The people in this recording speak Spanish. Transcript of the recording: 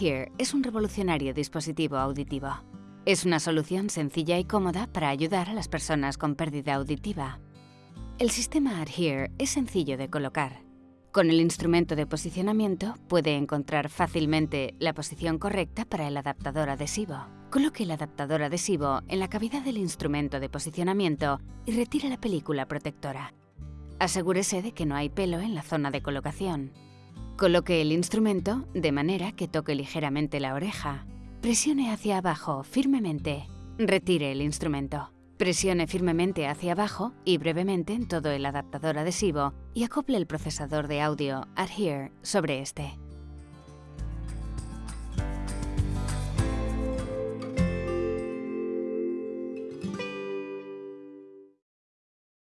Adhere es un revolucionario dispositivo auditivo. Es una solución sencilla y cómoda para ayudar a las personas con pérdida auditiva. El sistema Adhere es sencillo de colocar. Con el instrumento de posicionamiento puede encontrar fácilmente la posición correcta para el adaptador adhesivo. Coloque el adaptador adhesivo en la cavidad del instrumento de posicionamiento y retire la película protectora. Asegúrese de que no hay pelo en la zona de colocación. Coloque el instrumento de manera que toque ligeramente la oreja. Presione hacia abajo firmemente. Retire el instrumento. Presione firmemente hacia abajo y brevemente en todo el adaptador adhesivo y acople el procesador de audio Adhere sobre este.